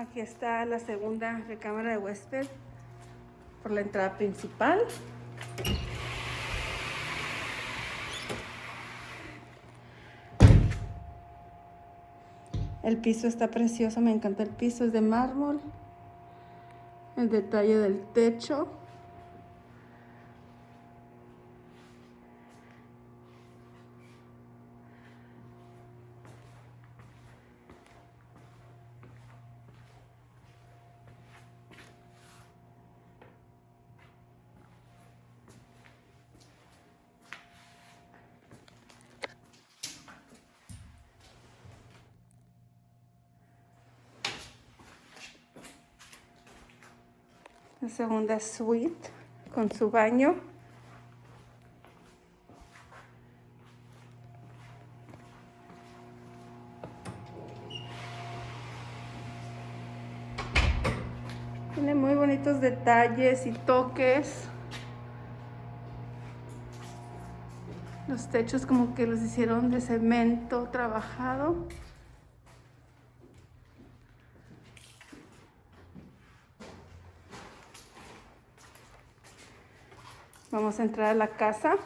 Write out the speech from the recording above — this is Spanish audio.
Aquí está la segunda recámara de huésped por la entrada principal. El piso está precioso, me encanta el piso, es de mármol. El detalle del techo. La segunda suite con su baño. Tiene muy bonitos detalles y toques. Los techos como que los hicieron de cemento trabajado. Vamos a entrar a la casa.